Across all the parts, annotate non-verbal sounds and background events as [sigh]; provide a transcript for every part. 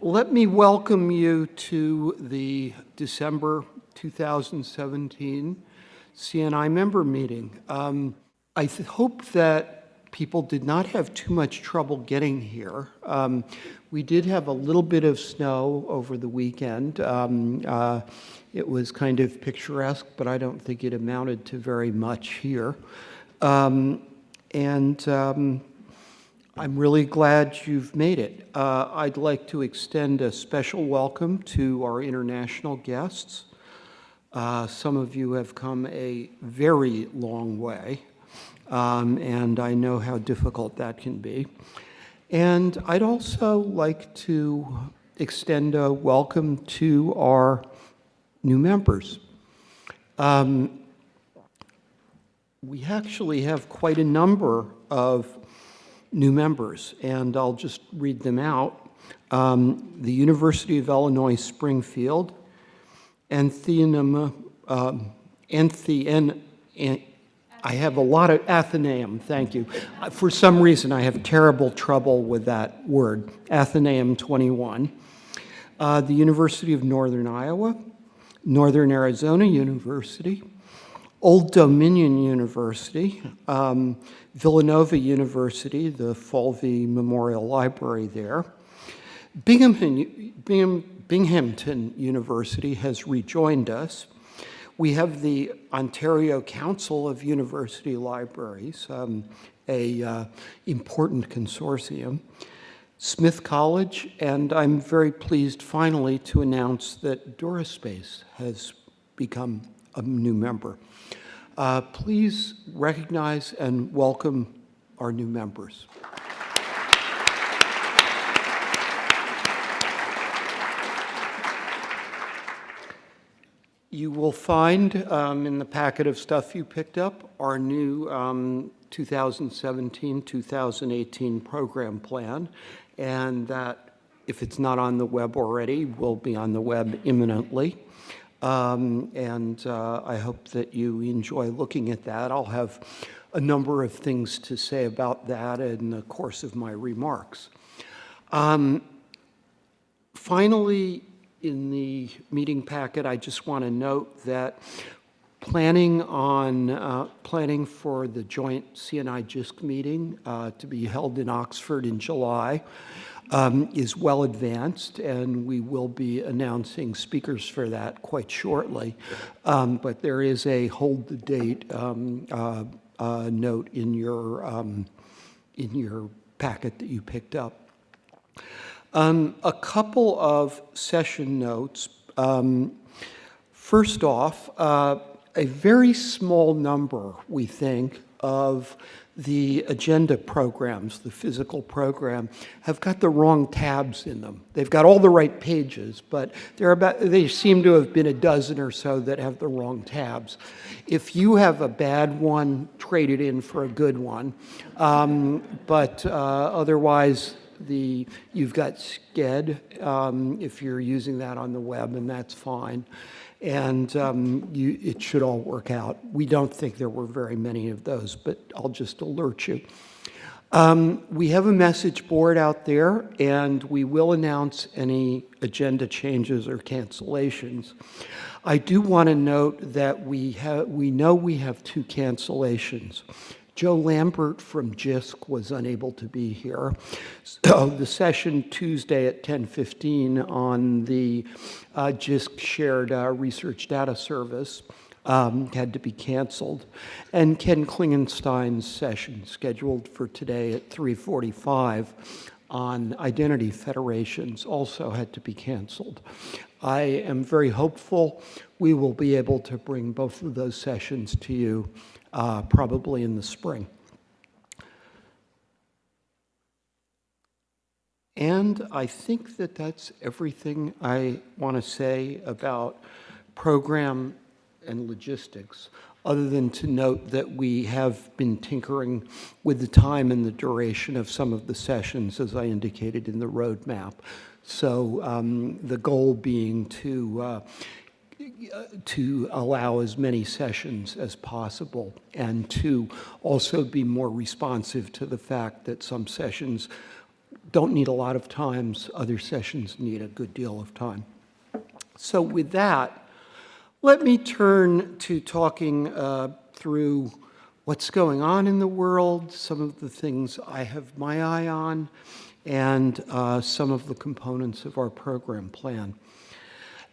let me welcome you to the December 2017 CNI member meeting. Um, I hope that people did not have too much trouble getting here. Um, we did have a little bit of snow over the weekend. Um, uh, it was kind of picturesque, but I don't think it amounted to very much here. Um, and um, I'm really glad you've made it. Uh, I'd like to extend a special welcome to our international guests. Uh, some of you have come a very long way, um, and I know how difficult that can be. And I'd also like to extend a welcome to our new members. Um, we actually have quite a number of new members, and I'll just read them out. Um, the University of Illinois Springfield, Antheum, um, Anthean, I have a lot of Athenaeum, thank you. Uh, for some reason, I have terrible trouble with that word, Athenaeum 21. Uh, the University of Northern Iowa, Northern Arizona University, Old Dominion University, um, Villanova University, the Falvey Memorial Library there, Binghamton, Bingham, Binghamton University has rejoined us. We have the Ontario Council of University Libraries, um, a uh, important consortium. Smith College, and I'm very pleased finally to announce that DuraSpace has become a new member. Uh, please recognize and welcome our new members. You will find um, in the packet of stuff you picked up our new 2017-2018 um, program plan, and that, if it's not on the web already, will be on the web imminently. Um, and uh, I hope that you enjoy looking at that. I'll have a number of things to say about that in the course of my remarks. Um, finally, in the meeting packet, I just want to note that planning on uh, planning for the joint CNI JISC meeting uh, to be held in Oxford in July um, is well advanced, and we will be announcing speakers for that quite shortly. Um, but there is a hold the date um, uh, uh, note in your um, in your packet that you picked up. Um, a couple of session notes. Um, first off, uh, a very small number, we think, of the agenda programs, the physical program, have got the wrong tabs in them. They've got all the right pages, but there are about, they seem to have been a dozen or so that have the wrong tabs. If you have a bad one, trade it in for a good one. Um, but uh, otherwise, the you've got Sched um, if you're using that on the web, and that's fine and um, you, it should all work out. We don't think there were very many of those, but I'll just alert you. Um, we have a message board out there, and we will announce any agenda changes or cancellations. I do want to note that we, we know we have two cancellations. Joe Lambert from JISC was unable to be here. So the session Tuesday at 10.15 on the uh, JISC shared uh, research data service um, had to be canceled. And Ken Klingenstein's session scheduled for today at 3.45 on identity federations also had to be canceled. I am very hopeful we will be able to bring both of those sessions to you uh, probably in the spring. And I think that that's everything I want to say about program and logistics, other than to note that we have been tinkering with the time and the duration of some of the sessions, as I indicated in the roadmap. So um, the goal being to uh, to allow as many sessions as possible and to also be more responsive to the fact that some sessions don't need a lot of times, other sessions need a good deal of time. So with that, let me turn to talking uh, through what's going on in the world, some of the things I have my eye on, and uh, some of the components of our program plan.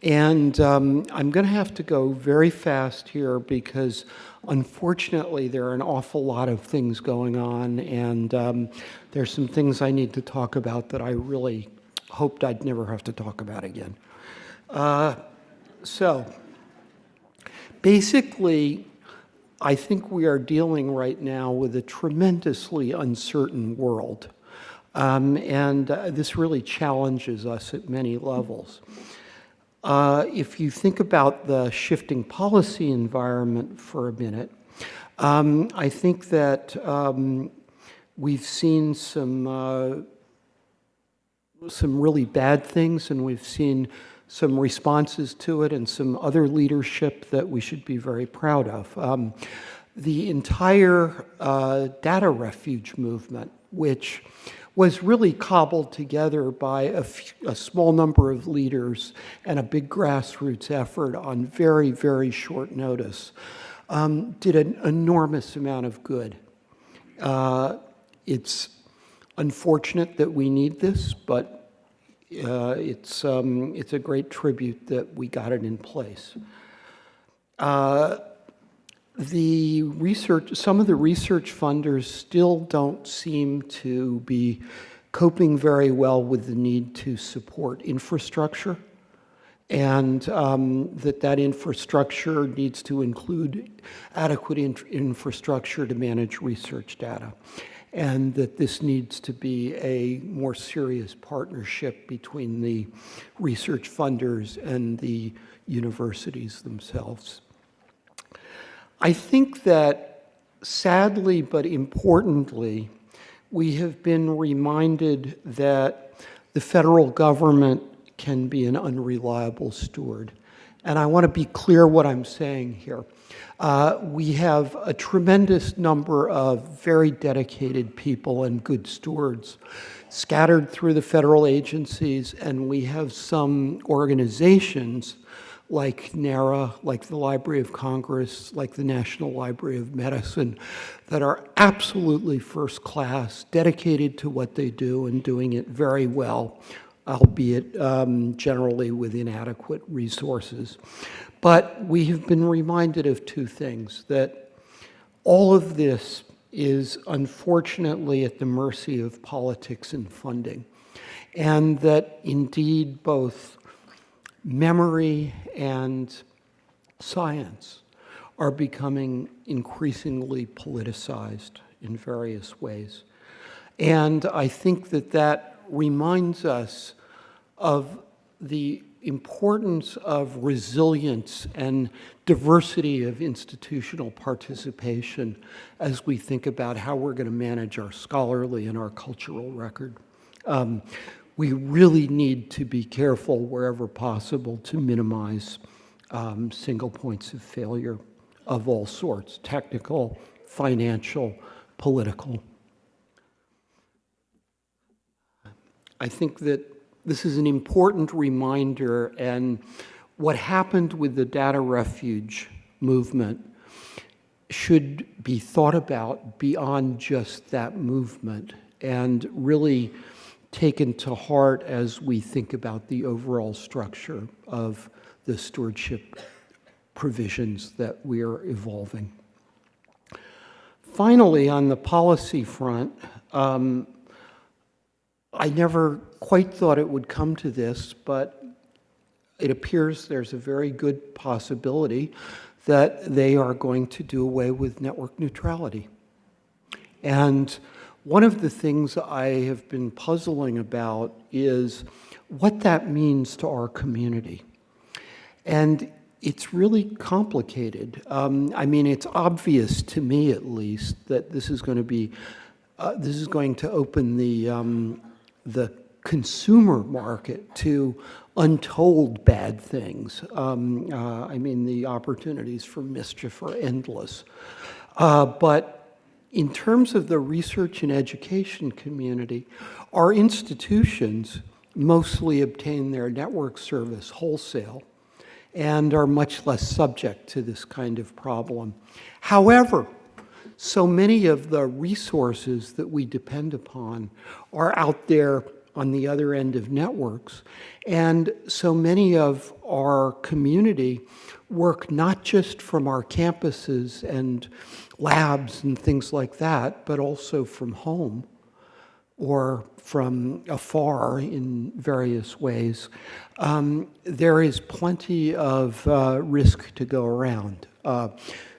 And um, I'm going to have to go very fast here because unfortunately there are an awful lot of things going on and um, there's some things I need to talk about that I really hoped I'd never have to talk about again. Uh, so basically, I think we are dealing right now with a tremendously uncertain world. Um, and uh, this really challenges us at many levels. Uh, if you think about the shifting policy environment for a minute, um, I think that um, we've seen some uh, some really bad things, and we've seen some responses to it, and some other leadership that we should be very proud of. Um, the entire uh, data refuge movement, which was really cobbled together by a, a, small number of leaders and a big grassroots effort on very, very short notice, um, did an enormous amount of good. Uh, it's unfortunate that we need this, but uh, it's, um, it's a great tribute that we got it in place. Uh, the research, some of the research funders still don't seem to be coping very well with the need to support infrastructure and um, that that infrastructure needs to include adequate in infrastructure to manage research data and that this needs to be a more serious partnership between the research funders and the universities themselves. I think that sadly but importantly, we have been reminded that the federal government can be an unreliable steward. And I want to be clear what I'm saying here. Uh, we have a tremendous number of very dedicated people and good stewards scattered through the federal agencies, and we have some organizations like NARA, like the Library of Congress, like the National Library of Medicine, that are absolutely first class, dedicated to what they do and doing it very well, albeit um, generally with inadequate resources. But we have been reminded of two things, that all of this is unfortunately at the mercy of politics and funding, and that indeed both memory and science are becoming increasingly politicized in various ways. And I think that that reminds us of the importance of resilience and diversity of institutional participation as we think about how we're going to manage our scholarly and our cultural record. Um, we really need to be careful wherever possible to minimize um, single points of failure of all sorts, technical, financial, political. I think that this is an important reminder and what happened with the data refuge movement should be thought about beyond just that movement and really taken to heart as we think about the overall structure of the stewardship provisions that we are evolving. Finally, on the policy front, um, I never quite thought it would come to this, but it appears there's a very good possibility that they are going to do away with network neutrality. And one of the things I have been puzzling about is what that means to our community. And it's really complicated. Um, I mean, it's obvious to me, at least, that this is going to be, uh, this is going to open the, um, the consumer market to untold bad things. Um, uh, I mean, the opportunities for mischief are endless. Uh, but in terms of the research and education community, our institutions mostly obtain their network service wholesale and are much less subject to this kind of problem. However, so many of the resources that we depend upon are out there on the other end of networks. And so many of our community work not just from our campuses and labs and things like that, but also from home or from afar in various ways. Um, there is plenty of uh, risk to go around. Uh,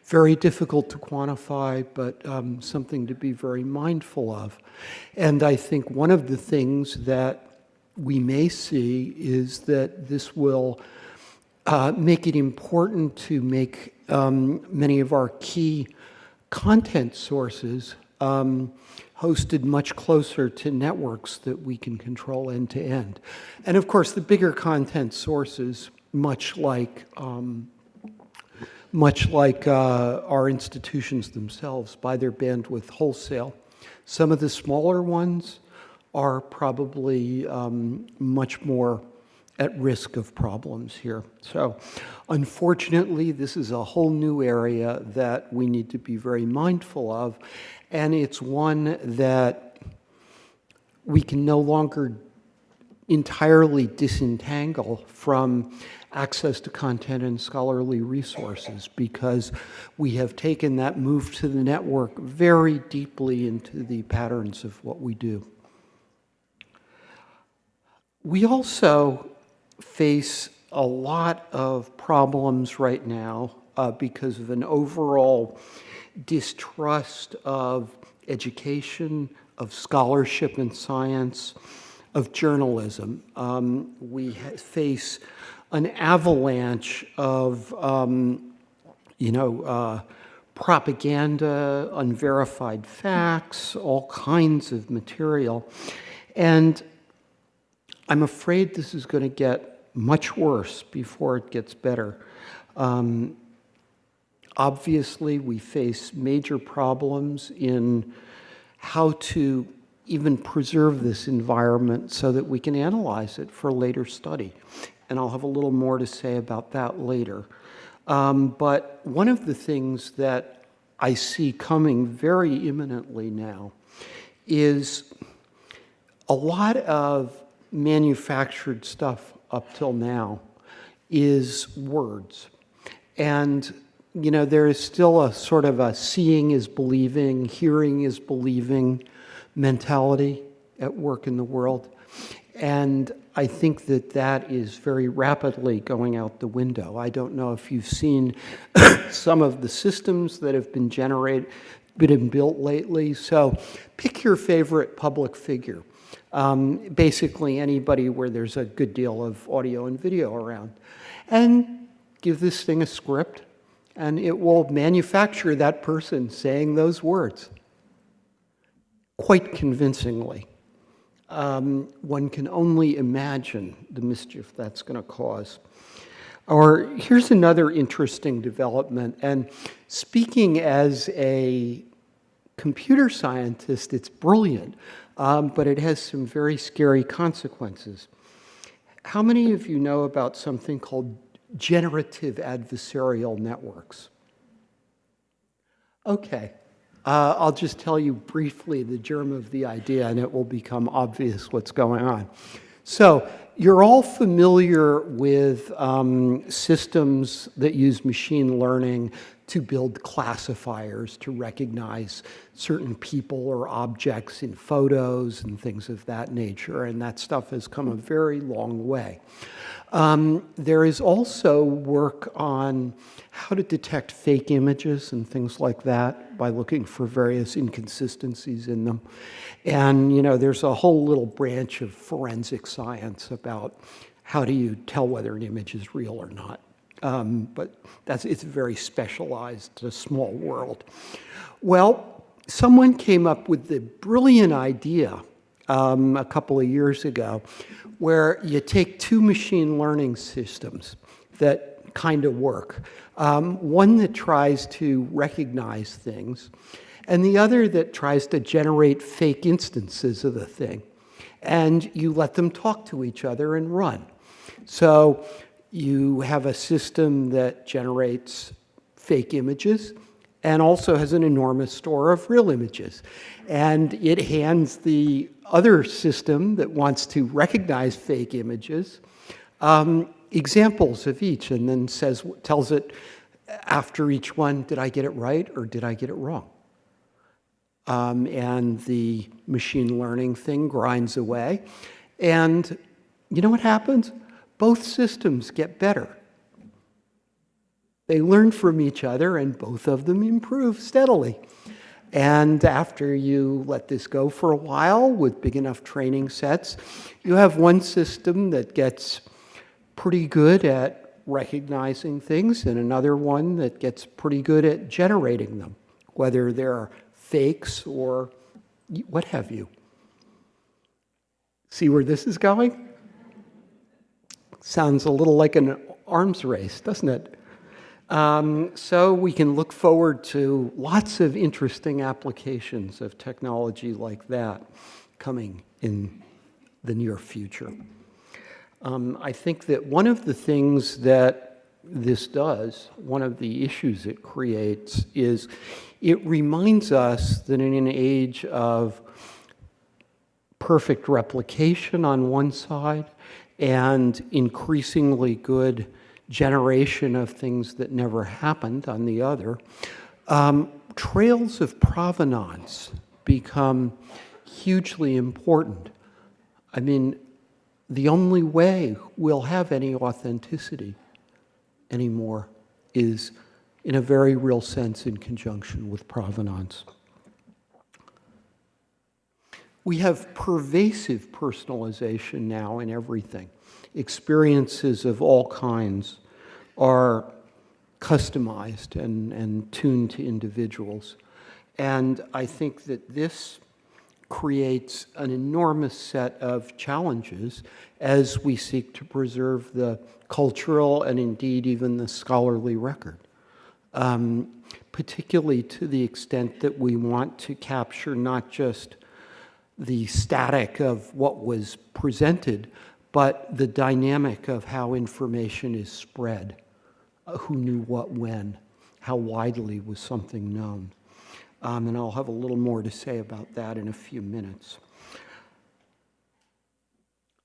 very difficult to quantify, but um, something to be very mindful of. And I think one of the things that we may see is that this will uh, make it important to make um, many of our key content sources um, hosted much closer to networks that we can control end to end. And of course, the bigger content sources, much like um, much like uh, our institutions themselves, buy their bandwidth wholesale. Some of the smaller ones are probably um, much more at risk of problems here. So unfortunately, this is a whole new area that we need to be very mindful of, and it's one that we can no longer entirely disentangle from access to content and scholarly resources because we have taken that move to the network very deeply into the patterns of what we do. We also face a lot of problems right now uh, because of an overall distrust of education, of scholarship and science, of journalism. Um, we face an avalanche of, um, you know, uh, propaganda, unverified facts, all kinds of material. And I'm afraid this is going to get much worse before it gets better. Um, obviously, we face major problems in how to even preserve this environment so that we can analyze it for later study. And I'll have a little more to say about that later. Um, but one of the things that I see coming very imminently now is a lot of manufactured stuff up till now is words. And, you know, there is still a sort of a seeing is believing, hearing is believing mentality at work in the world. And I think that that is very rapidly going out the window. I don't know if you've seen [coughs] some of the systems that have been generated, been built lately. So pick your favorite public figure. Um, basically anybody where there's a good deal of audio and video around. And give this thing a script and it will manufacture that person saying those words quite convincingly. Um, one can only imagine the mischief that's going to cause. Or here's another interesting development, and speaking as a computer scientist, it's brilliant, um, but it has some very scary consequences. How many of you know about something called generative adversarial networks? Okay, uh, I'll just tell you briefly the germ of the idea and it will become obvious what's going on. So you're all familiar with um, systems that use machine learning to build classifiers to recognize certain people or objects in photos and things of that nature. And that stuff has come a very long way. Um, there is also work on how to detect fake images and things like that by looking for various inconsistencies in them. And, you know, there's a whole little branch of forensic science about how do you tell whether an image is real or not. Um, but that's, it's very specialized, a small world. Well, someone came up with the brilliant idea um, a couple of years ago where you take two machine learning systems that kind of work. Um, one that tries to recognize things, and the other that tries to generate fake instances of the thing. And you let them talk to each other and run. So you have a system that generates fake images and also has an enormous store of real images. And it hands the other system that wants to recognize fake images um, examples of each and then says, tells it after each one, did I get it right or did I get it wrong? Um, and the machine learning thing grinds away. And you know what happens? Both systems get better. They learn from each other and both of them improve steadily. And after you let this go for a while with big enough training sets, you have one system that gets pretty good at recognizing things and another one that gets pretty good at generating them, whether they're fakes or what have you. See where this is going? Sounds a little like an arms race, doesn't it? Um, so we can look forward to lots of interesting applications of technology like that coming in the near future. Um, I think that one of the things that this does, one of the issues it creates, is it reminds us that in an age of perfect replication on one side and increasingly good generation of things that never happened on the other, um, trails of provenance become hugely important. I mean, the only way we'll have any authenticity anymore is in a very real sense in conjunction with provenance. We have pervasive personalization now in everything. Experiences of all kinds are customized and, and tuned to individuals. And I think that this creates an enormous set of challenges as we seek to preserve the cultural and indeed even the scholarly record, um, particularly to the extent that we want to capture not just the static of what was presented, but the dynamic of how information is spread, uh, who knew what when, how widely was something known. Um, and I'll have a little more to say about that in a few minutes.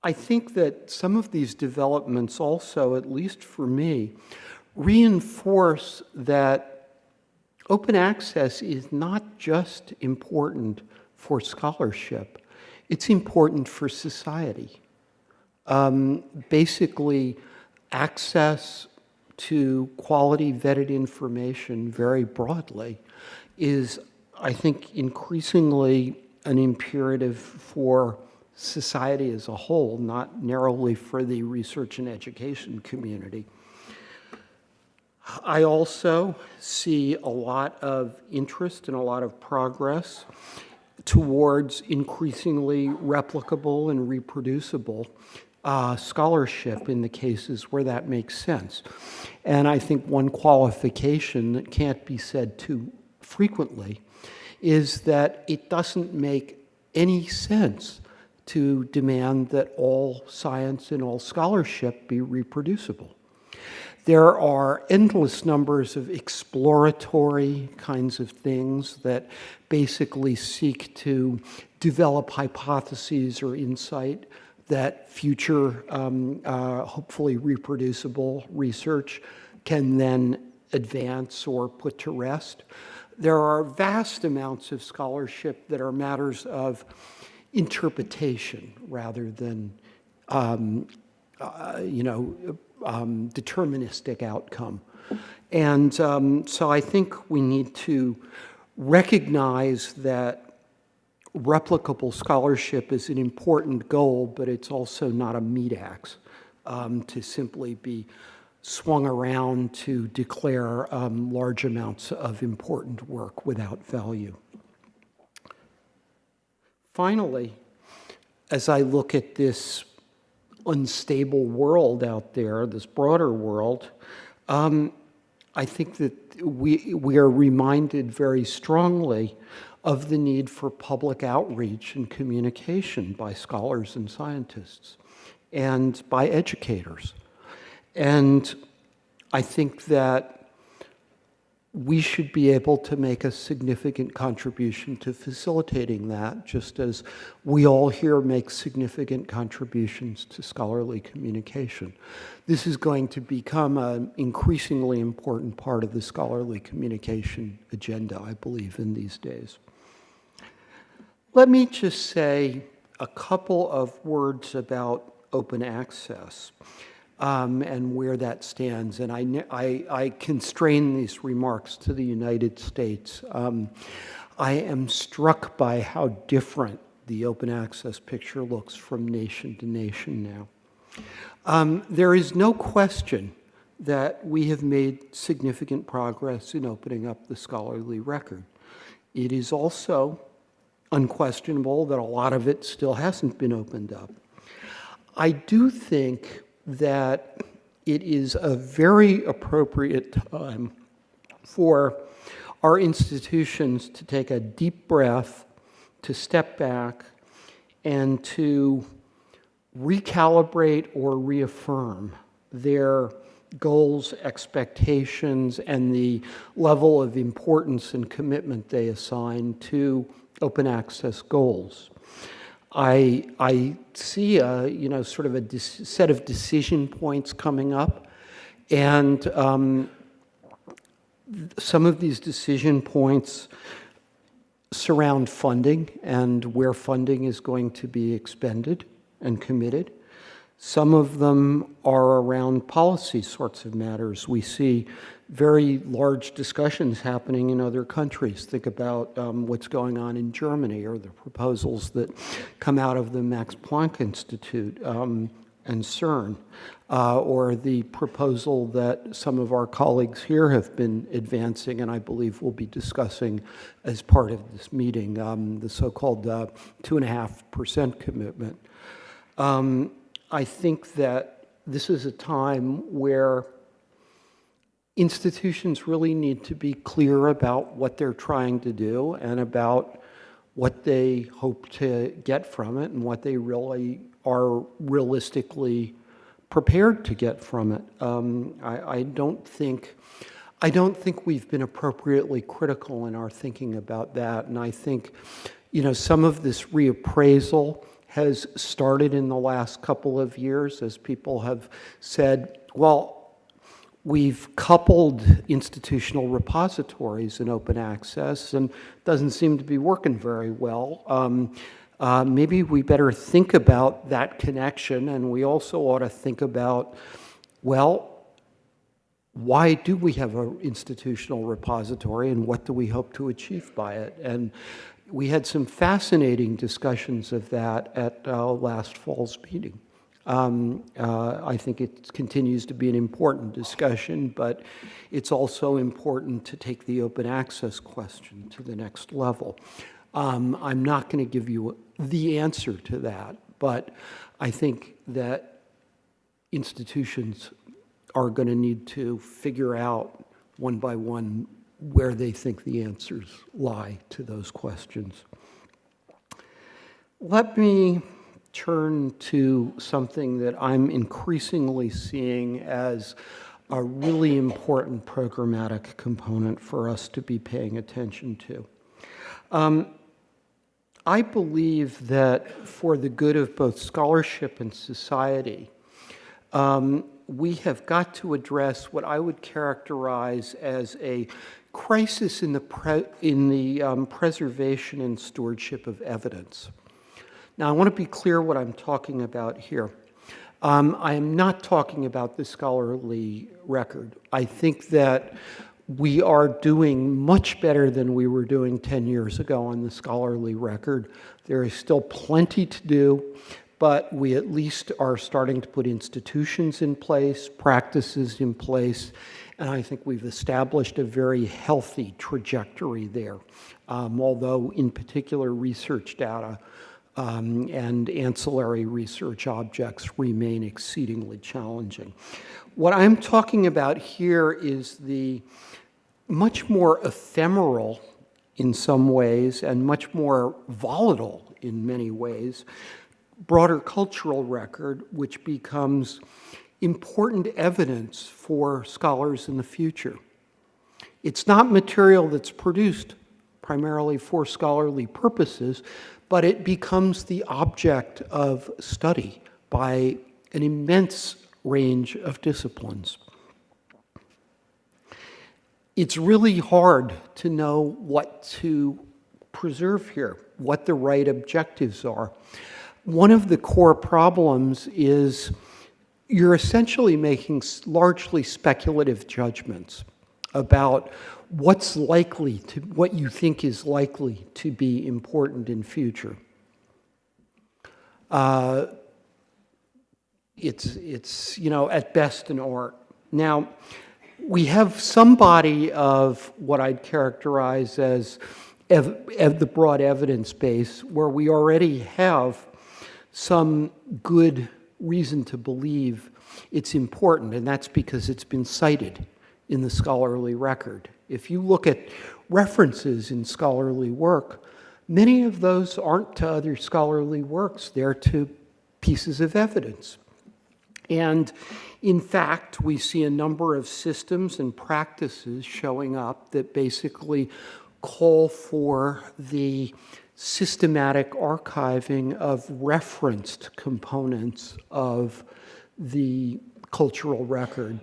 I think that some of these developments also, at least for me, reinforce that open access is not just important for scholarship, it's important for society. Um, basically, access to quality vetted information very broadly is I think, increasingly an imperative for society as a whole, not narrowly for the research and education community. I also see a lot of interest and a lot of progress towards increasingly replicable and reproducible uh, scholarship in the cases where that makes sense. And I think one qualification that can't be said too frequently is that it doesn't make any sense to demand that all science and all scholarship be reproducible. There are endless numbers of exploratory kinds of things that basically seek to develop hypotheses or insight that future, um, uh, hopefully reproducible research can then advance or put to rest. There are vast amounts of scholarship that are matters of interpretation rather than, um, uh, you know, um, deterministic outcome. And um, so I think we need to recognize that replicable scholarship is an important goal, but it's also not a meat axe um, to simply be swung around to declare um, large amounts of important work without value. Finally, as I look at this unstable world out there, this broader world, um, I think that we, we are reminded very strongly of the need for public outreach and communication by scholars and scientists and by educators. And I think that we should be able to make a significant contribution to facilitating that, just as we all here make significant contributions to scholarly communication. This is going to become an increasingly important part of the scholarly communication agenda, I believe, in these days. Let me just say a couple of words about open access um, and where that stands. And I, I, I, constrain these remarks to the United States. Um, I am struck by how different the open access picture looks from nation to nation now. Um, there is no question that we have made significant progress in opening up the scholarly record. It is also unquestionable that a lot of it still hasn't been opened up. I do think that it is a very appropriate time for our institutions to take a deep breath, to step back, and to recalibrate or reaffirm their goals, expectations, and the level of importance and commitment they assign to open access goals. I, I see a, you know, sort of a set of decision points coming up. And um, some of these decision points surround funding and where funding is going to be expended and committed. Some of them are around policy sorts of matters. We see very large discussions happening in other countries. Think about um, what's going on in Germany or the proposals that come out of the Max Planck Institute um, and CERN, uh, or the proposal that some of our colleagues here have been advancing and I believe we'll be discussing as part of this meeting, um, the so-called uh, two and a half percent commitment. Um, I think that this is a time where institutions really need to be clear about what they're trying to do and about what they hope to get from it and what they really are realistically prepared to get from it. Um, I, I, don't think, I don't think we've been appropriately critical in our thinking about that. And I think, you know, some of this reappraisal has started in the last couple of years as people have said, well, We've coupled institutional repositories in open access and doesn't seem to be working very well. Um, uh, maybe we better think about that connection and we also ought to think about, well, why do we have an institutional repository and what do we hope to achieve by it? And we had some fascinating discussions of that at last fall's meeting. Um, uh, I think it continues to be an important discussion, but it's also important to take the open access question to the next level. Um, I'm not going to give you the answer to that, but I think that institutions are going to need to figure out one by one where they think the answers lie to those questions. Let me turn to something that I'm increasingly seeing as a really important programmatic component for us to be paying attention to. Um, I believe that for the good of both scholarship and society, um, we have got to address what I would characterize as a crisis in the, in the um, preservation and stewardship of evidence. Now, I want to be clear what I'm talking about here. Um, I am not talking about the scholarly record. I think that we are doing much better than we were doing 10 years ago on the scholarly record. There is still plenty to do, but we at least are starting to put institutions in place, practices in place, and I think we've established a very healthy trajectory there. Um, although, in particular, research data um, and ancillary research objects remain exceedingly challenging. What I'm talking about here is the much more ephemeral in some ways and much more volatile in many ways broader cultural record, which becomes important evidence for scholars in the future. It's not material that's produced primarily for scholarly purposes, but it becomes the object of study by an immense range of disciplines. It's really hard to know what to preserve here, what the right objectives are. One of the core problems is you're essentially making largely speculative judgments about what's likely to, what you think is likely to be important in future. Uh, it's, it's, you know, at best an art. Now, we have some body of what I'd characterize as ev ev the broad evidence base where we already have some good reason to believe it's important, and that's because it's been cited in the scholarly record. If you look at references in scholarly work, many of those aren't to other scholarly works, they're to pieces of evidence. And in fact, we see a number of systems and practices showing up that basically call for the systematic archiving of referenced components of the cultural record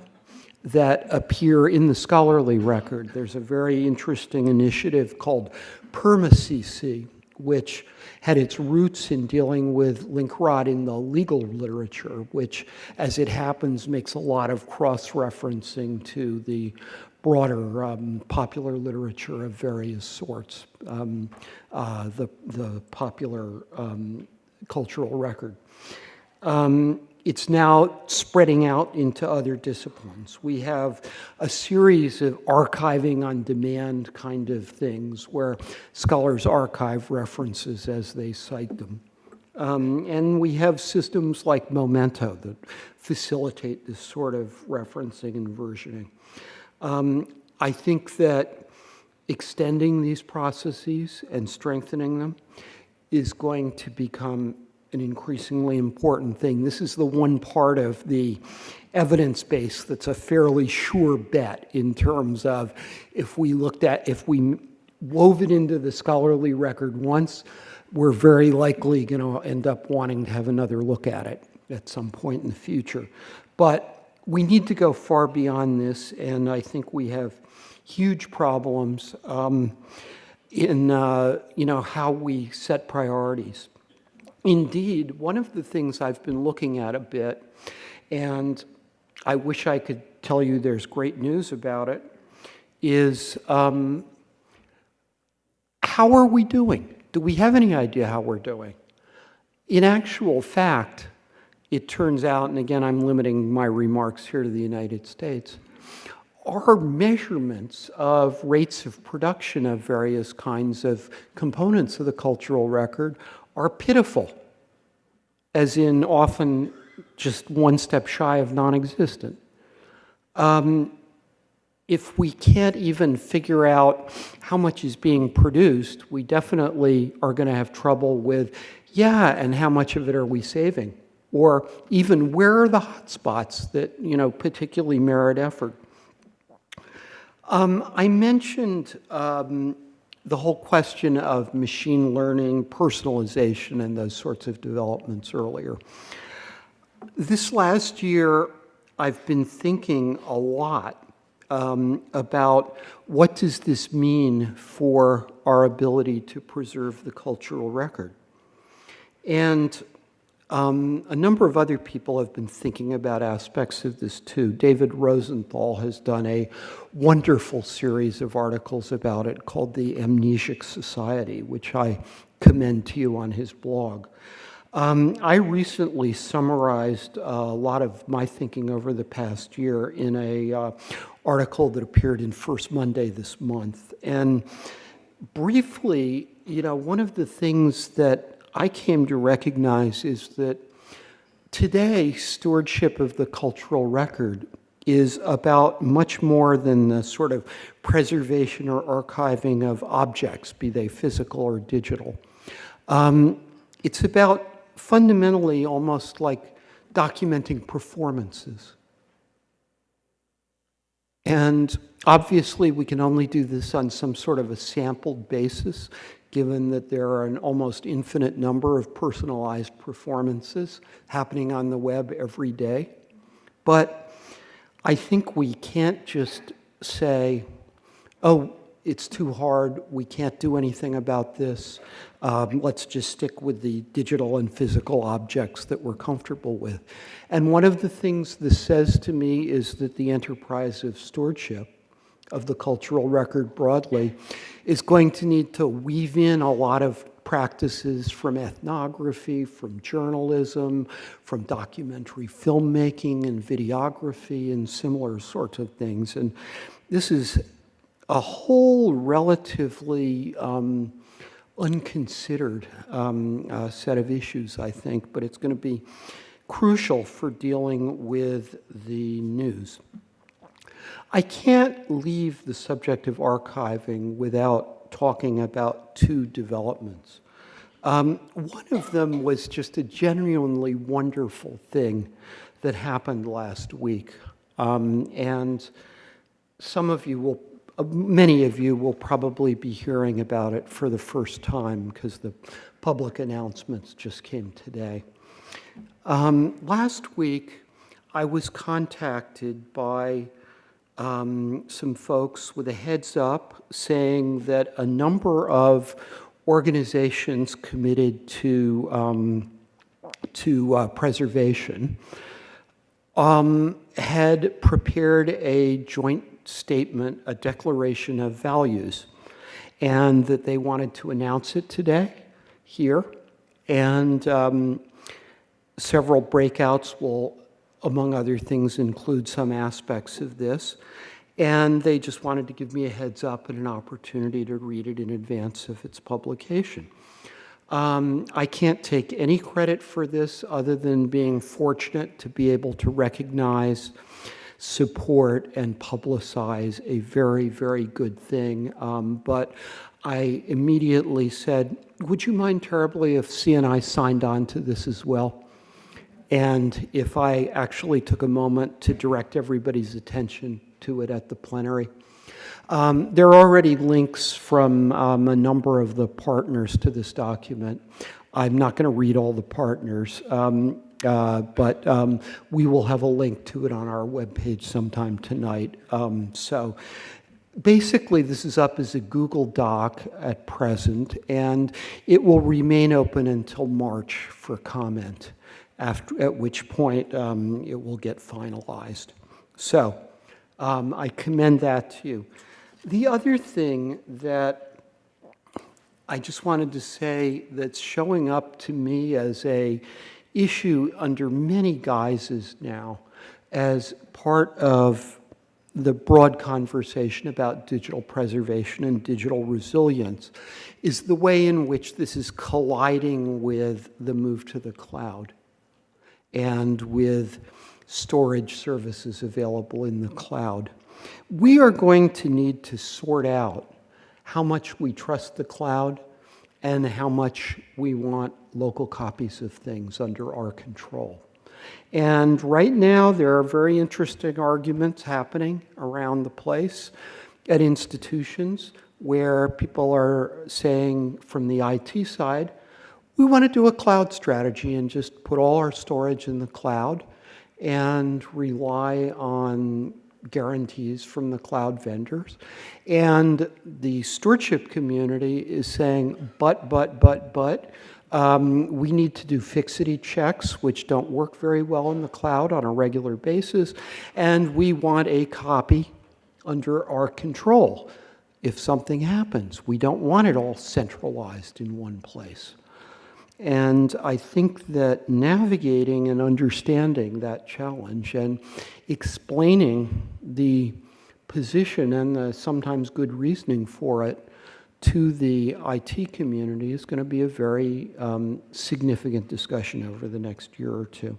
that appear in the scholarly record. There's a very interesting initiative called PermaCC, which had its roots in dealing with Linkrot in the legal literature, which, as it happens, makes a lot of cross-referencing to the broader um, popular literature of various sorts, um, uh, the, the popular um, cultural record. Um, it's now spreading out into other disciplines. We have a series of archiving on demand kind of things where scholars archive references as they cite them. Um, and we have systems like Memento that facilitate this sort of referencing and versioning. Um, I think that extending these processes and strengthening them is going to become an increasingly important thing. This is the one part of the evidence base that's a fairly sure bet in terms of if we looked at, if we wove it into the scholarly record once, we're very likely going to end up wanting to have another look at it at some point in the future. But we need to go far beyond this, and I think we have huge problems um, in uh, you know how we set priorities. Indeed, one of the things I've been looking at a bit, and I wish I could tell you there's great news about it, is um, how are we doing? Do we have any idea how we're doing? In actual fact, it turns out, and again, I'm limiting my remarks here to the United States, our measurements of rates of production of various kinds of components of the cultural record are pitiful, as in often just one step shy of non-existent. Um, if we can't even figure out how much is being produced, we definitely are going to have trouble with, yeah, and how much of it are we saving? Or even where are the hotspots that, you know, particularly merit effort? Um, I mentioned um, the whole question of machine learning, personalization, and those sorts of developments earlier. This last year, I've been thinking a lot um, about what does this mean for our ability to preserve the cultural record. And um, a number of other people have been thinking about aspects of this too. David Rosenthal has done a wonderful series of articles about it called The Amnesic Society, which I commend to you on his blog. Um, I recently summarized a lot of my thinking over the past year in a uh, article that appeared in First Monday this month. And briefly, you know, one of the things that I came to recognize is that today, stewardship of the cultural record is about much more than the sort of preservation or archiving of objects, be they physical or digital. Um, it's about fundamentally almost like documenting performances. And obviously, we can only do this on some sort of a sampled basis, given that there are an almost infinite number of personalized performances happening on the web every day. But I think we can't just say, oh, it's too hard, we can't do anything about this, um, let's just stick with the digital and physical objects that we're comfortable with. And one of the things this says to me is that the enterprise of stewardship of the cultural record broadly is going to need to weave in a lot of practices from ethnography, from journalism, from documentary filmmaking and videography and similar sorts of things. And this is a whole relatively um, unconsidered um, uh, set of issues, I think, but it's going to be crucial for dealing with the news. I can't leave the subject of archiving without talking about two developments. Um, one of them was just a genuinely wonderful thing that happened last week. Um, and some of you will uh, many of you will probably be hearing about it for the first time because the public announcements just came today. Um, last week, I was contacted by um, some folks with a heads up saying that a number of organizations committed to, um, to uh, preservation um, had prepared a joint statement, a declaration of values, and that they wanted to announce it today here. And um, several breakouts will, among other things, include some aspects of this. And they just wanted to give me a heads up and an opportunity to read it in advance of its publication. Um, I can't take any credit for this other than being fortunate to be able to recognize support and publicize a very, very good thing. Um, but I immediately said, would you mind terribly if CNI signed on to this as well? And if I actually took a moment to direct everybody's attention to it at the plenary. Um, there are already links from um, a number of the partners to this document. I'm not going to read all the partners. Um, uh, but um, we will have a link to it on our webpage sometime tonight. Um, so basically, this is up as a Google Doc at present, and it will remain open until March for comment, after, at which point um, it will get finalized. So um, I commend that to you. The other thing that I just wanted to say that's showing up to me as a issue under many guises now as part of the broad conversation about digital preservation and digital resilience is the way in which this is colliding with the move to the cloud and with storage services available in the cloud. We are going to need to sort out how much we trust the cloud and how much we want local copies of things under our control. And right now, there are very interesting arguments happening around the place at institutions where people are saying from the IT side, we want to do a cloud strategy and just put all our storage in the cloud and rely on guarantees from the cloud vendors. And the stewardship community is saying, but, but, but, but, um, we need to do fixity checks, which don't work very well in the cloud on a regular basis, and we want a copy under our control if something happens. We don't want it all centralized in one place. And I think that navigating and understanding that challenge and explaining the position and the sometimes good reasoning for it to the IT community is going to be a very um, significant discussion over the next year or two.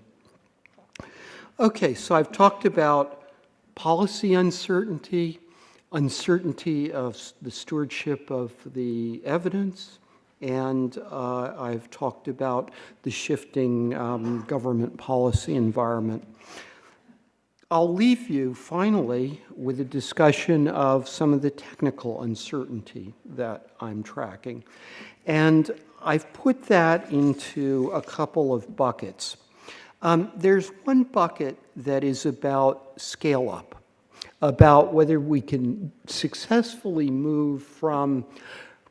Okay, so I've talked about policy uncertainty, uncertainty of the stewardship of the evidence, and uh, I've talked about the shifting um, government policy environment. I'll leave you finally with a discussion of some of the technical uncertainty that I'm tracking. And I've put that into a couple of buckets. Um, there's one bucket that is about scale up, about whether we can successfully move from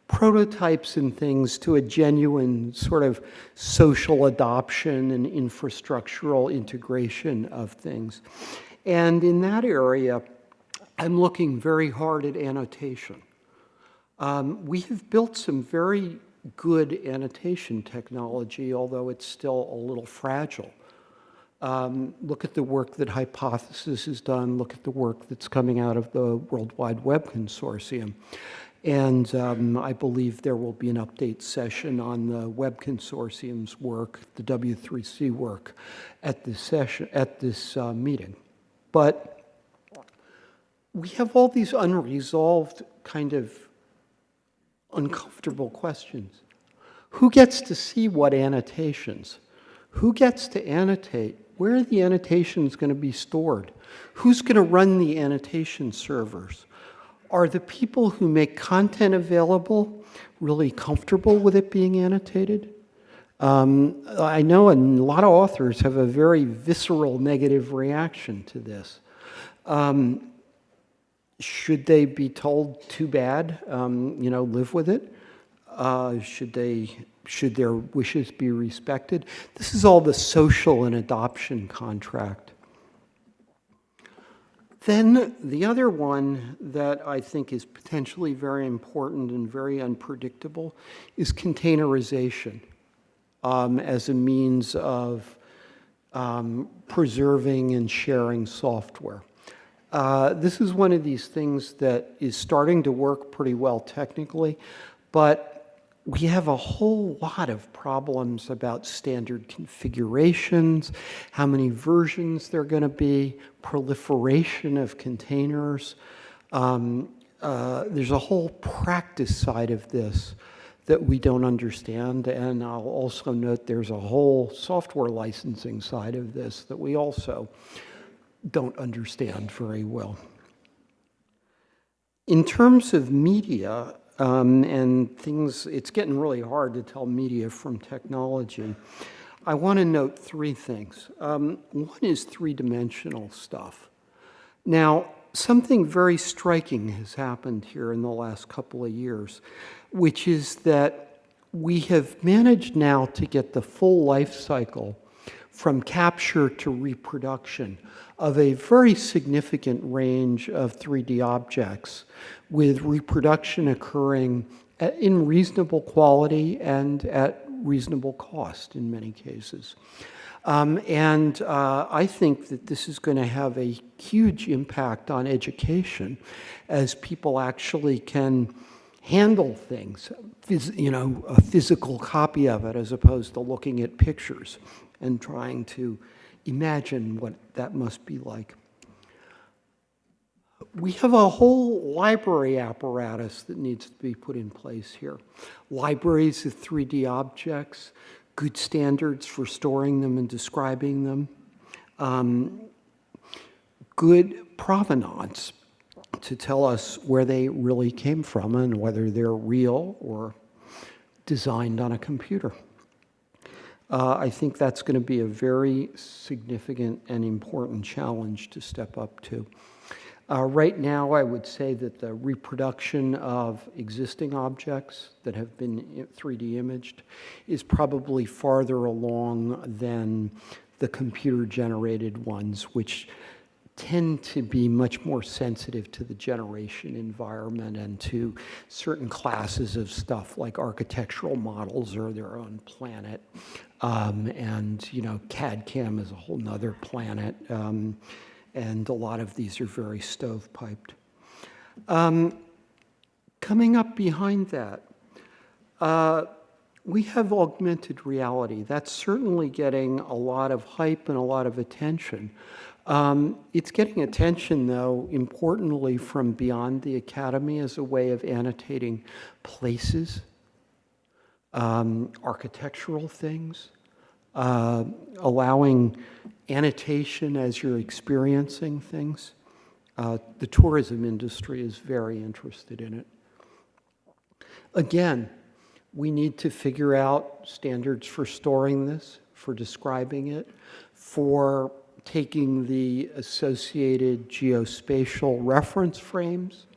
prototypes and things to a genuine sort of social adoption and infrastructural integration of things. And in that area, I'm looking very hard at annotation. Um, we have built some very good annotation technology, although it's still a little fragile. Um, look at the work that Hypothesis has done, look at the work that's coming out of the World Wide Web Consortium. And um, I believe there will be an update session on the Web Consortium's work, the W3C work, at this session, at this uh, meeting. But we have all these unresolved kind of uncomfortable questions. Who gets to see what annotations? Who gets to annotate? Where are the annotations going to be stored? Who's going to run the annotation servers? Are the people who make content available really comfortable with it being annotated? Um, I know a lot of authors have a very visceral negative reaction to this. Um, should they be told too bad, um, you know, live with it? Uh, should they, should their wishes be respected? This is all the social and adoption contract. Then the other one that I think is potentially very important and very unpredictable is containerization um, as a means of um, preserving and sharing software. Uh, this is one of these things that is starting to work pretty well technically, but we have a whole lot of problems about standard configurations, how many versions there are going to be, proliferation of containers. Um, uh, there's a whole practice side of this that we don't understand. And I'll also note there's a whole software licensing side of this that we also don't understand very well. In terms of media um, and things, it's getting really hard to tell media from technology. I want to note three things. Um, one is three-dimensional stuff. Now, something very striking has happened here in the last couple of years, which is that we have managed now to get the full life cycle from capture to reproduction of a very significant range of 3D objects with reproduction occurring at, in reasonable quality and at reasonable cost in many cases. Um, and uh, I think that this is going to have a huge impact on education as people actually can handle things, you know, a physical copy of it as opposed to looking at pictures and trying to imagine what that must be like. We have a whole library apparatus that needs to be put in place here. Libraries of 3D objects, good standards for storing them and describing them, um, good provenance to tell us where they really came from and whether they're real or designed on a computer. Uh, I think that's going to be a very significant and important challenge to step up to. Uh, right now, I would say that the reproduction of existing objects that have been 3D imaged is probably farther along than the computer-generated ones, which tend to be much more sensitive to the generation environment and to certain classes of stuff like architectural models or their own planet. Um, and, you know, CAD-CAM is a whole nother planet. Um, and a lot of these are very stovepiped. Um, coming up behind that, uh, we have augmented reality. That's certainly getting a lot of hype and a lot of attention. Um, it's getting attention, though, importantly from beyond the academy as a way of annotating places, um, architectural things, uh, allowing annotation as you're experiencing things. Uh, the tourism industry is very interested in it. Again, we need to figure out standards for storing this, for describing it, for taking the associated geospatial reference frames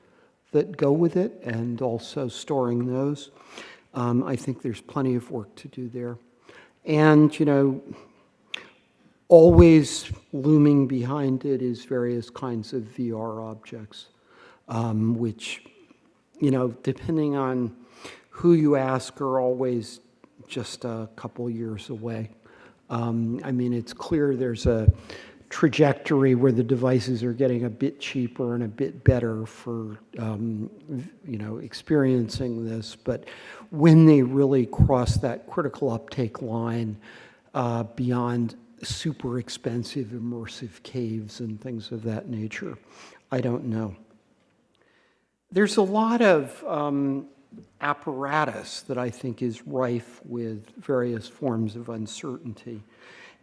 that go with it and also storing those. Um, I think there's plenty of work to do there. And, you know, always looming behind it is various kinds of VR objects, um, which, you know, depending on who you ask are always just a couple years away. Um, I mean, it's clear there's a trajectory where the devices are getting a bit cheaper and a bit better for, um, you know, experiencing this. But when they really cross that critical uptake line uh, beyond super expensive immersive caves and things of that nature, I don't know. There's a lot of um, apparatus that I think is rife with various forms of uncertainty.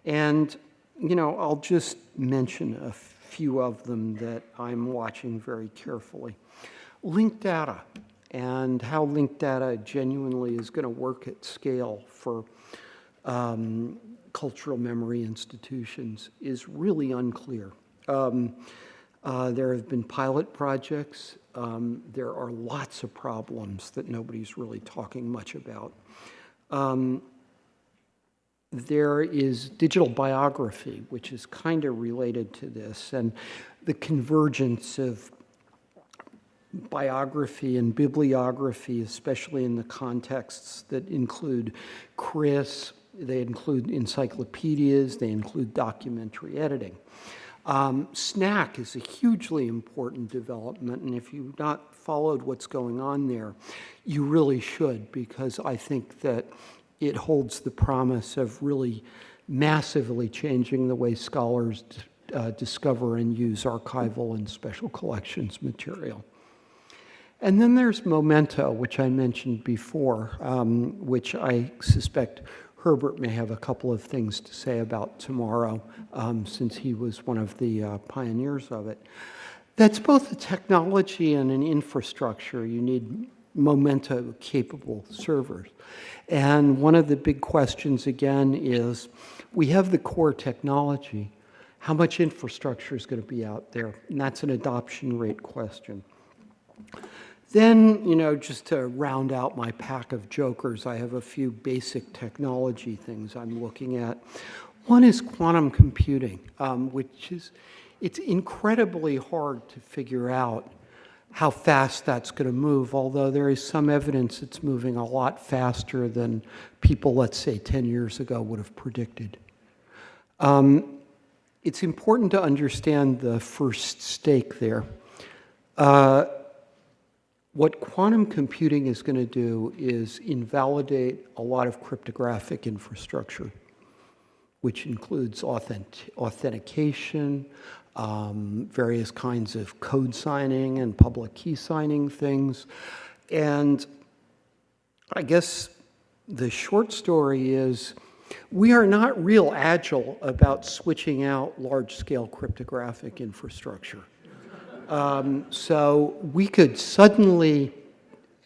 And, you know, I'll just mention a few of them that I'm watching very carefully. Linked data and how linked data genuinely is going to work at scale for um, cultural memory institutions is really unclear. Um, uh, there have been pilot projects. Um, there are lots of problems that nobody's really talking much about. Um, there is digital biography, which is kind of related to this, and the convergence of biography and bibliography, especially in the contexts that include Chris, they include encyclopedias, they include documentary editing. Um, SNAC is a hugely important development, and if you've not followed what's going on there, you really should, because I think that it holds the promise of really massively changing the way scholars uh, discover and use archival and special collections material. And then there's Memento, which I mentioned before, um, which I suspect Herbert may have a couple of things to say about tomorrow, um, since he was one of the uh, pioneers of it. That's both a technology and an infrastructure. You need Memento-capable servers. And one of the big questions, again, is we have the core technology. How much infrastructure is going to be out there? And that's an adoption rate question. Then, you know, just to round out my pack of jokers, I have a few basic technology things I'm looking at. One is quantum computing, um, which is, it's incredibly hard to figure out how fast that's going to move, although there is some evidence it's moving a lot faster than people, let's say, 10 years ago would have predicted. Um, it's important to understand the first stake there. Uh, what quantum computing is going to do is invalidate a lot of cryptographic infrastructure, which includes authentic authentication, um, various kinds of code signing and public key signing things. And I guess the short story is we are not real agile about switching out large-scale cryptographic infrastructure. Um, so we could suddenly,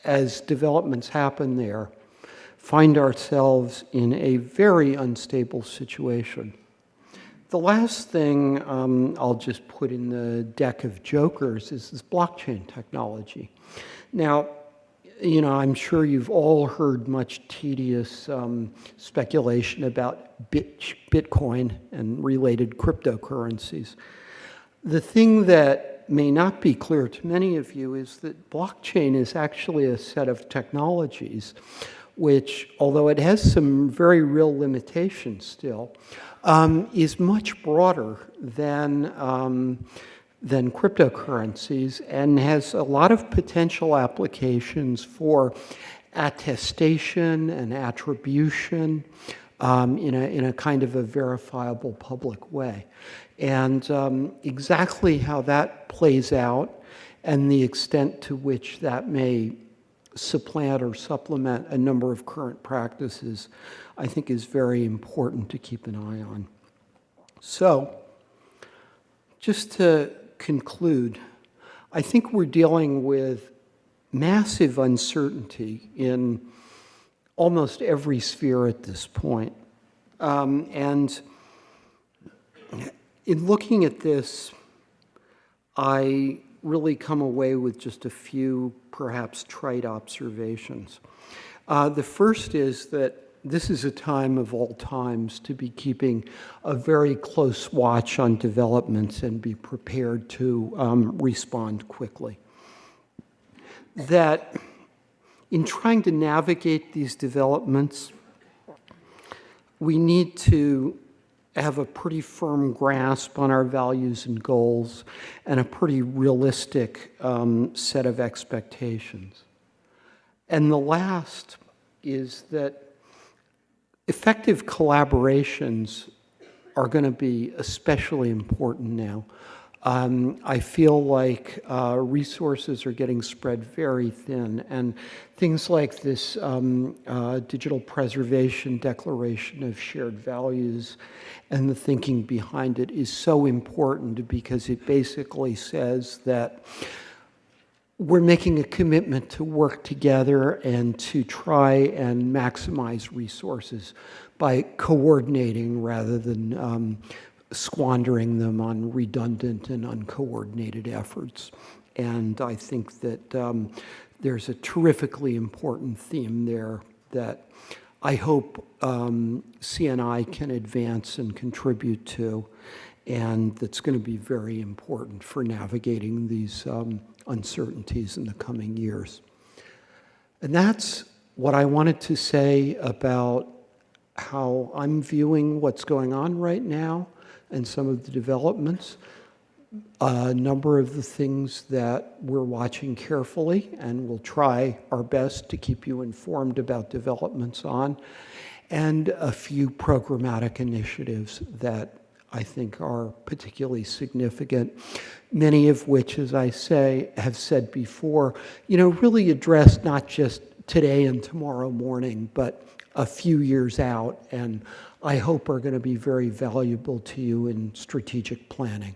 as developments happen there, find ourselves in a very unstable situation. The last thing um, I'll just put in the deck of jokers is this blockchain technology. Now, you know, I'm sure you've all heard much tedious um, speculation about Bitcoin and related cryptocurrencies. The thing that may not be clear to many of you is that blockchain is actually a set of technologies which, although it has some very real limitations still, um, is much broader than, um, than cryptocurrencies and has a lot of potential applications for attestation and attribution, um, in, a, in a kind of a verifiable public way. And um, exactly how that plays out and the extent to which that may supplant or supplement a number of current practices, I think is very important to keep an eye on. So, just to conclude, I think we're dealing with massive uncertainty in almost every sphere at this point. Um, and in looking at this, I really come away with just a few perhaps trite observations. Uh, the first is that this is a time of all times to be keeping a very close watch on developments and be prepared to um, respond quickly. That in trying to navigate these developments, we need to have a pretty firm grasp on our values and goals and a pretty realistic um, set of expectations. And the last is that effective collaborations are going to be especially important now. Um, I feel like uh, resources are getting spread very thin, and things like this um, uh, digital preservation declaration of shared values and the thinking behind it is so important because it basically says that we're making a commitment to work together and to try and maximize resources by coordinating rather than um, squandering them on redundant and uncoordinated efforts. And I think that um, there's a terrifically important theme there that I hope um, CNI can advance and contribute to, and that's going to be very important for navigating these um, uncertainties in the coming years. And that's what I wanted to say about how I'm viewing what's going on right now and some of the developments. A number of the things that we're watching carefully and we'll try our best to keep you informed about developments on, and a few programmatic initiatives that I think are particularly significant, many of which, as I say, have said before, you know, really address not just today and tomorrow morning, but a few years out, and I hope are going to be very valuable to you in strategic planning.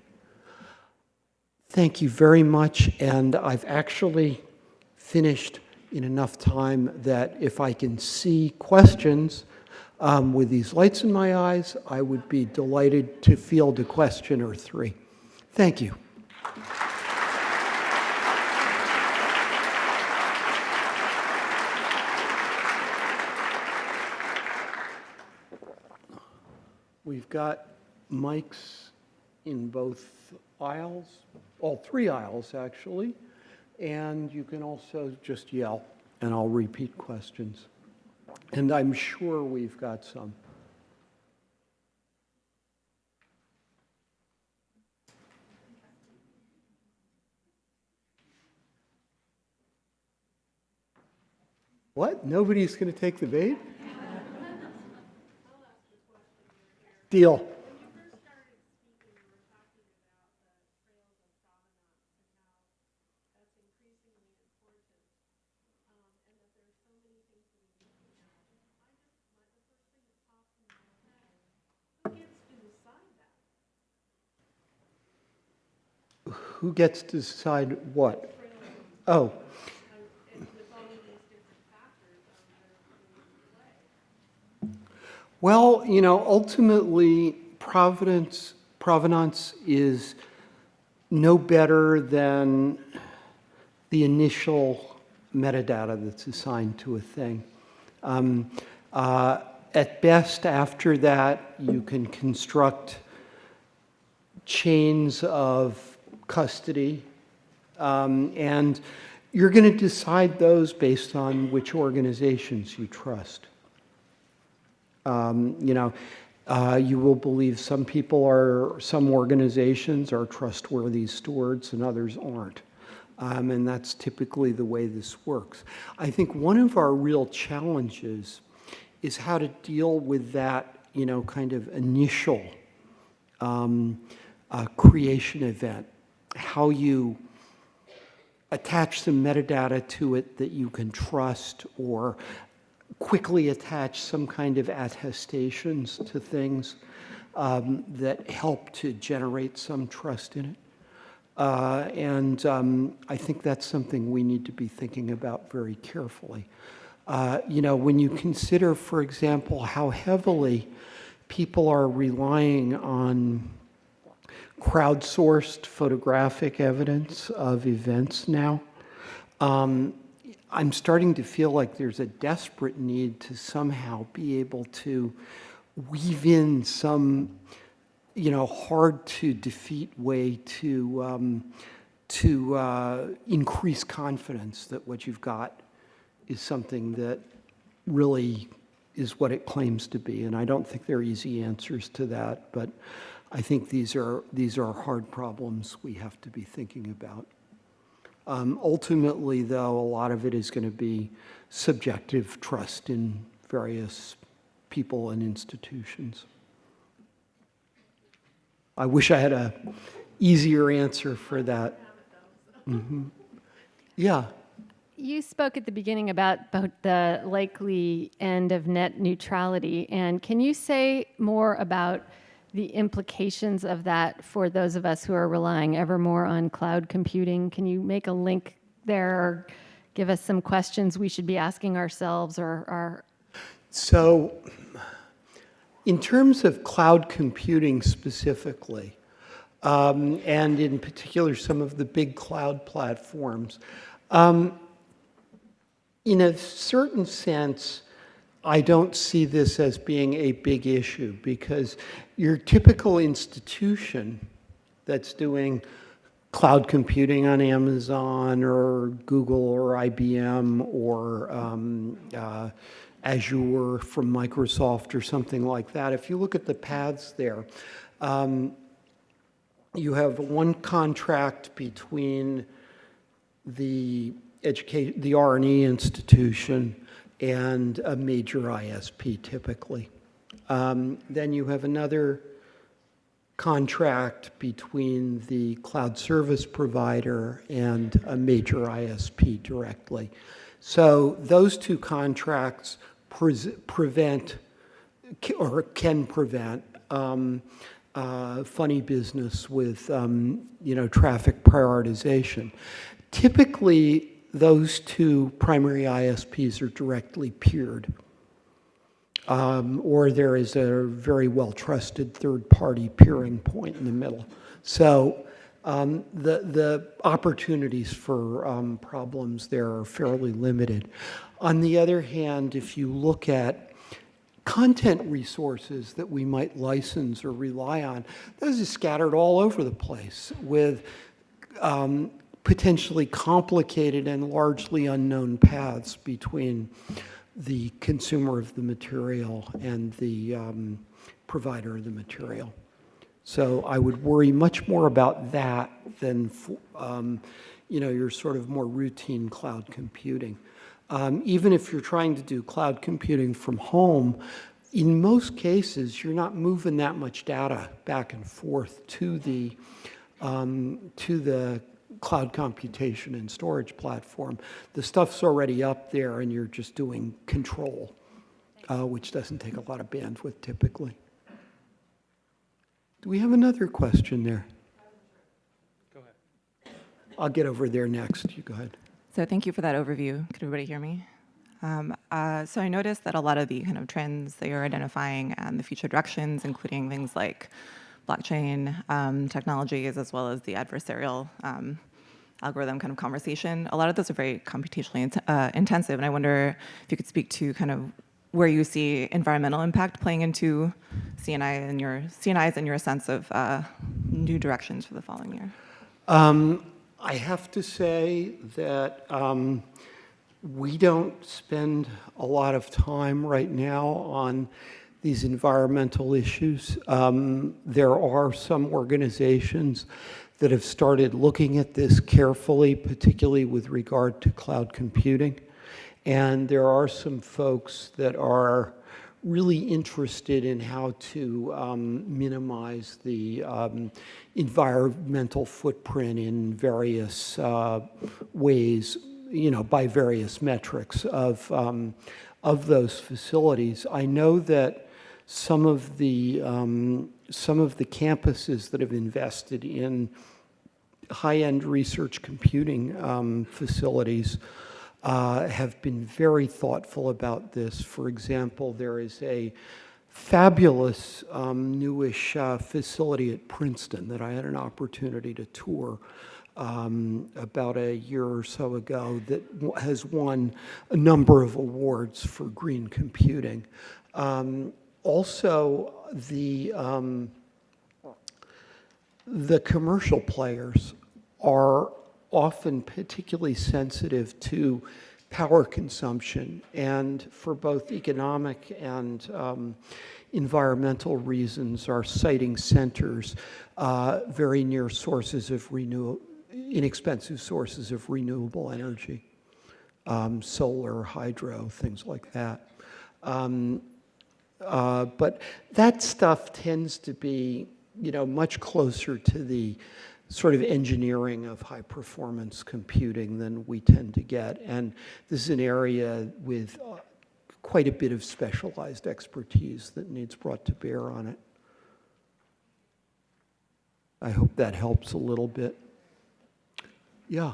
Thank you very much, and I've actually finished in enough time that if I can see questions um, with these lights in my eyes, I would be delighted to field a question or three. Thank you. We've got mics in both aisles, all three aisles actually, and you can also just yell and I'll repeat questions. And I'm sure we've got some. What? Nobody's going to take the bait? Deal. Who gets to decide what? Oh. Well, you know, ultimately, providence, provenance is no better than the initial metadata that's assigned to a thing. Um, uh, at best, after that, you can construct chains of custody, um, and you're going to decide those based on which organizations you trust. Um, you know, uh, you will believe some people are, some organizations are trustworthy stewards and others aren't. Um, and that's typically the way this works. I think one of our real challenges is how to deal with that, you know, kind of initial um, uh, creation event, how you attach some metadata to it that you can trust or quickly attach some kind of attestations to things um, that help to generate some trust in it. Uh, and um, I think that's something we need to be thinking about very carefully. Uh, you know, when you consider, for example, how heavily people are relying on crowdsourced photographic evidence of events now, um, I'm starting to feel like there's a desperate need to somehow be able to weave in some, you know, hard to defeat way to, um, to uh, increase confidence that what you've got is something that really is what it claims to be. And I don't think there are easy answers to that, but I think these are, these are hard problems we have to be thinking about. Um, ultimately, though, a lot of it is going to be subjective trust in various people and institutions. I wish I had a easier answer for that. Mm -hmm. Yeah. You spoke at the beginning about the likely end of net neutrality, and can you say more about the implications of that for those of us who are relying ever more on cloud computing? Can you make a link there or give us some questions we should be asking ourselves or our? So in terms of cloud computing specifically, um, and in particular some of the big cloud platforms, um, in a certain sense, I don't see this as being a big issue because your typical institution that's doing cloud computing on Amazon or Google or IBM or um, uh, Azure from Microsoft or something like that, if you look at the paths there, um, you have one contract between the education, the R&E institution and a major ISP typically. Um, then you have another contract between the cloud service provider and a major ISP directly. So those two contracts pre prevent or can prevent um, uh, funny business with um, you know traffic prioritization. Typically, those two primary ISPs are directly peered. Um, or there is a very well-trusted third-party peering point in the middle. So um, the, the opportunities for um, problems there are fairly limited. On the other hand, if you look at content resources that we might license or rely on, those are scattered all over the place with um, potentially complicated and largely unknown paths between the consumer of the material and the um, provider of the material. So I would worry much more about that than, um, you know, your sort of more routine cloud computing. Um, even if you're trying to do cloud computing from home, in most cases, you're not moving that much data back and forth to the, um, to the cloud computation and storage platform. The stuff's already up there and you're just doing control, uh, which doesn't take a lot of bandwidth typically. Do we have another question there? Go ahead. I'll get over there next. You go ahead. So thank you for that overview. Could everybody hear me? Um, uh, so I noticed that a lot of the kind of trends that you're identifying and the future directions, including things like blockchain um, technologies as well as the adversarial um, algorithm kind of conversation. A lot of those are very computationally int uh, intensive, and I wonder if you could speak to kind of where you see environmental impact playing into CNI and your CNIs and your sense of uh, new directions for the following year. Um, I have to say that um, we don't spend a lot of time right now on these environmental issues. Um, there are some organizations that have started looking at this carefully, particularly with regard to cloud computing. And there are some folks that are really interested in how to um, minimize the um, environmental footprint in various uh, ways, you know, by various metrics of, um, of those facilities. I know that some of the, um, some of the campuses that have invested in high-end research computing um, facilities uh, have been very thoughtful about this. For example, there is a fabulous um, newish uh, facility at Princeton that I had an opportunity to tour um, about a year or so ago that has won a number of awards for green computing. Um, also, the um, the commercial players are often particularly sensitive to power consumption and for both economic and um, environmental reasons are siting centers uh, very near sources of renewable, inexpensive sources of renewable energy um, solar hydro things like that. Um, uh, but that stuff tends to be, you know, much closer to the sort of engineering of high performance computing than we tend to get. And this is an area with uh, quite a bit of specialized expertise that needs brought to bear on it. I hope that helps a little bit. Yeah.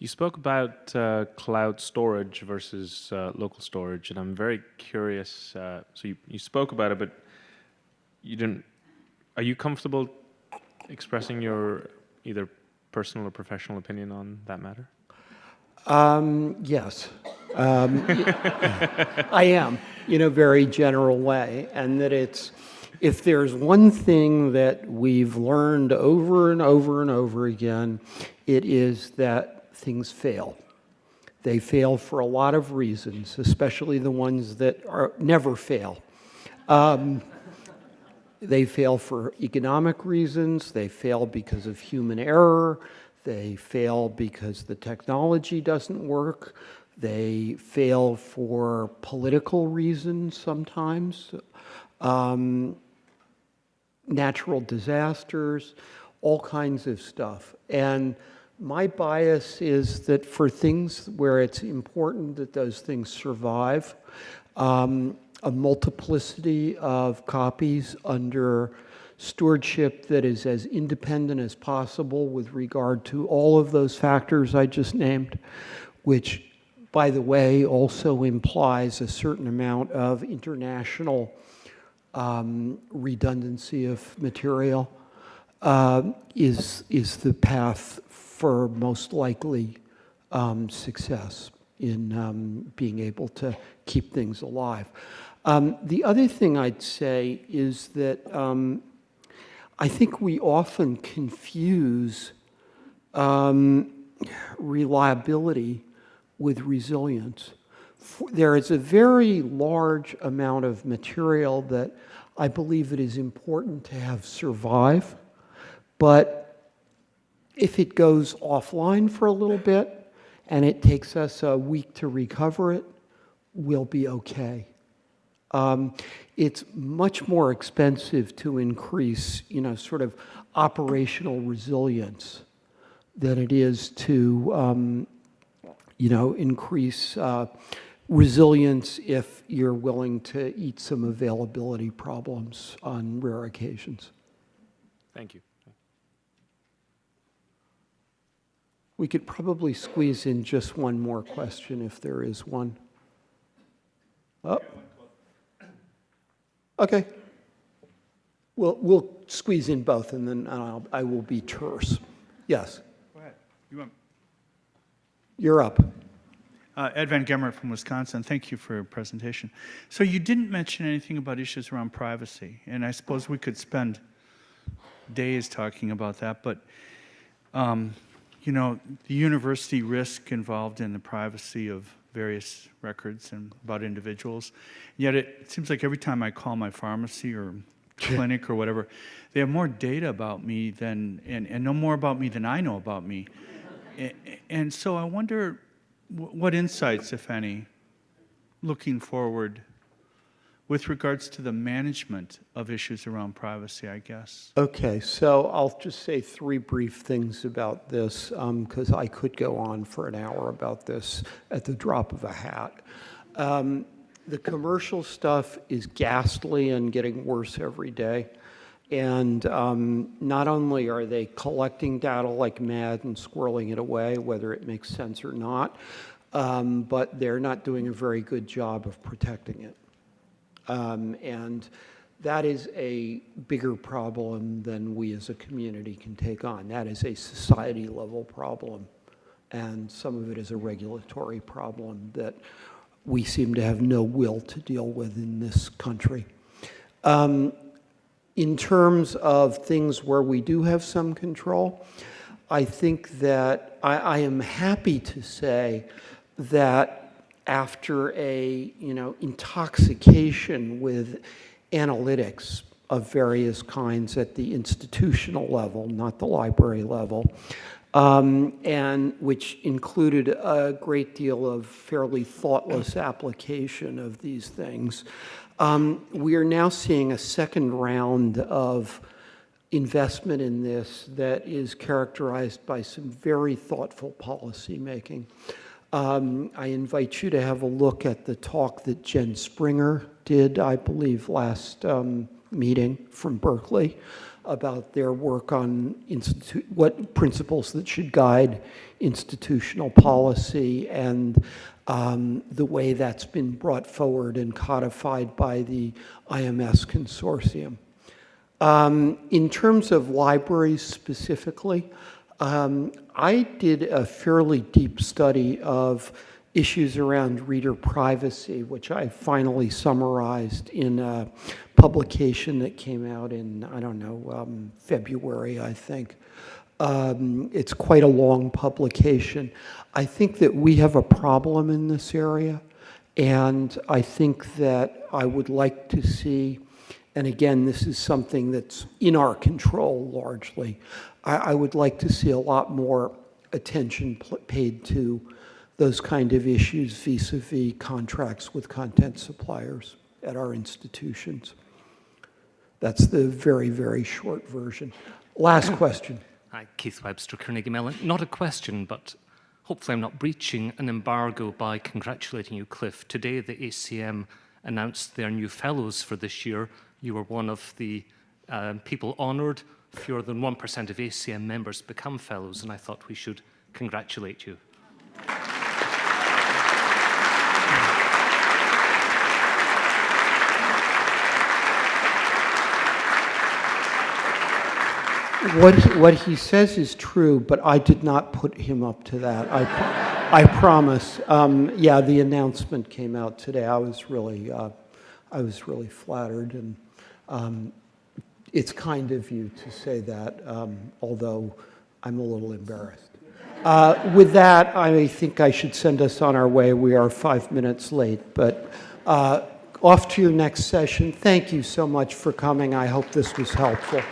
You spoke about uh, cloud storage versus uh, local storage, and I'm very curious. Uh, so you, you spoke about it, but you didn't. Are you comfortable expressing your either personal or professional opinion on that matter? Um, yes, um, I am in a very general way, and that it's if there's one thing that we've learned over and over and over again, it is that things fail. They fail for a lot of reasons, especially the ones that are never fail. Um, they fail for economic reasons. They fail because of human error. They fail because the technology doesn't work. They fail for political reasons sometimes, um, natural disasters, all kinds of stuff. And my bias is that for things where it's important that those things survive, um, a multiplicity of copies under stewardship that is as independent as possible with regard to all of those factors I just named, which, by the way, also implies a certain amount of international um, redundancy of material, uh, is, is the path for most likely um, success in um, being able to keep things alive. Um, the other thing I'd say is that um, I think we often confuse um, reliability with resilience. There is a very large amount of material that I believe it is important to have survive, but if it goes offline for a little bit and it takes us a week to recover it, we'll be okay. Um, it's much more expensive to increase, you know, sort of operational resilience than it is to, um, you know, increase uh, resilience if you're willing to eat some availability problems on rare occasions. Thank you. We could probably squeeze in just one more question if there is one. Oh. Okay. We'll, we'll squeeze in both and then I'll, I will be terse. Yes, Go ahead. You want, you're up. uh, Ed Van Gemert from Wisconsin. Thank you for your presentation. So you didn't mention anything about issues around privacy, and I suppose we could spend days talking about that. But um, you know, the university risk involved in the privacy of various records and about individuals. Yet it seems like every time I call my pharmacy or [laughs] clinic or whatever, they have more data about me than and, and know more about me than I know about me. And, and so I wonder what insights, if any, looking forward, with regards to the management of issues around privacy, I guess. Okay, so I'll just say three brief things about this, because I could go on for an hour about this at the drop of a hat. Um, The commercial stuff is ghastly and getting worse every day. And um, not only are they collecting data like mad and squirreling it away, whether it makes sense or not, um, but they're not doing a very good job of protecting it. Um, And that is a bigger problem than we as a community can take on. That is a society-level problem. And some of it is a regulatory problem that we seem to have no will to deal with in this country. Um, In terms of things where we do have some control, I think that I, I am happy to say that after a, you know, intoxication with analytics of various kinds at the institutional level, not the library level, um, and which included a great deal of fairly thoughtless application of these things. Um, we are now seeing a second round of investment in this that is characterized by some very thoughtful policy policymaking. Um, I invite you to have a look at the talk that Jenn Stringer did, I believe, last um, meeting from Berkeley about their work on what principles that should guide institutional policy and um, the way that's been brought forward and codified by the IMS consortium. Um, in terms of libraries specifically, um, I did a fairly deep study of issues around reader privacy, which I finally summarized in a publication that came out in, I don't know, um, February, I think. Um, it's quite a long publication. I think that we have a problem in this area, and I think that I would like to see, and again, this is something that's in our control largely, I, I would like to see a lot more attention paid to those kind of issues vis-a-vis contracts with content suppliers at our institutions. That's the very, very short version. Last question. Hi, Keith Webster, Carnegie Mellon. Not a question, but hopefully I'm not breaching an embargo by congratulating you, Cliff. Today, the ACM announced their new fellows for this year. You were one of the um, people honoured. Fewer than 1% of ACM members become fellows, and I thought we should congratulate you. What, what he says is true, but I did not put him up to that. I, I promise. Um, yeah, the announcement came out today. I was really, uh, I was really flattered, and um, it's kind of you to say that, um, although I'm a little embarrassed. Uh, with that, I think I should send us on our way. We are five minutes late, but uh, off to your next session. Thank you so much for coming. I hope this was helpful.